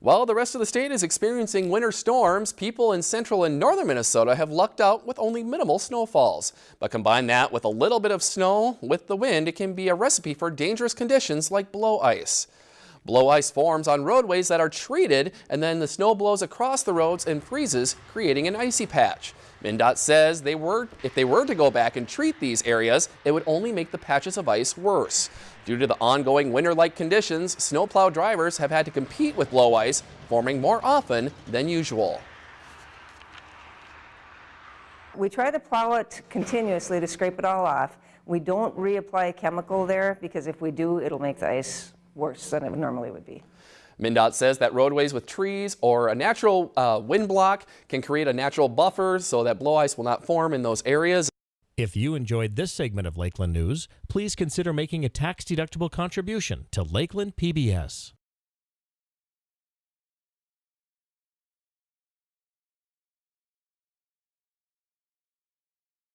While the rest of the state is experiencing winter storms, people in central and northern Minnesota have lucked out with only minimal snowfalls. But combine that with a little bit of snow with the wind, it can be a recipe for dangerous conditions like blow ice. Blow ice forms on roadways that are treated and then the snow blows across the roads and freezes, creating an icy patch. MnDOT says they were, if they were to go back and treat these areas, it would only make the patches of ice worse. Due to the ongoing winter-like conditions, snowplow drivers have had to compete with blow ice, forming more often than usual. We try to plow it continuously to scrape it all off. We don't reapply chemical there because if we do, it'll make the ice worse than it normally would be. MnDOT says that roadways with trees or a natural uh, wind block can create a natural buffer so that blow ice will not form in those areas. If you enjoyed this segment of Lakeland News, please consider making a tax-deductible contribution to Lakeland PBS.